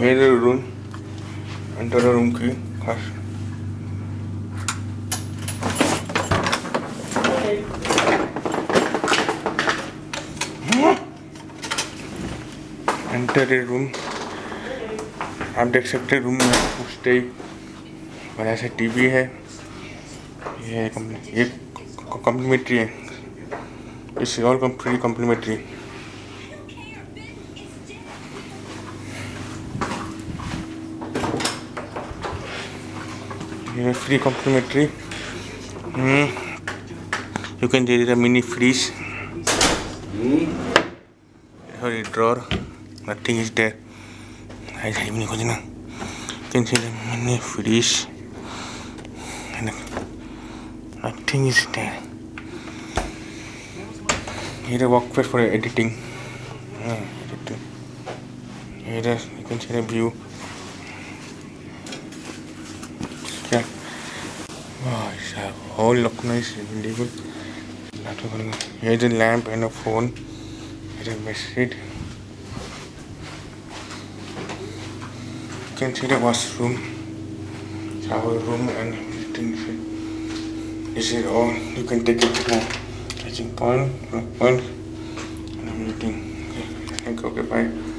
मेरे रूम अंतर रूम की खास एंटर रूम आप देख सकते हैं रूम में कुछ ही बड़ा सा टीवी है। ये ये कंप्लीमेंट्री है। इस और complimentary you free complimentary. Mm. you can there is a mini fridge sorry drawer. Nothing is there. I have you can see the mini fridge nothing is there. Here a workplace for editing, mm, editing. here you can see the view. Whole look nice illegal. Here's a lamp and a phone. Here's a message. You can see the washroom, shower room, and everything. This is all. You can take it now. Catching point, point, and everything. Okay. Okay, bye.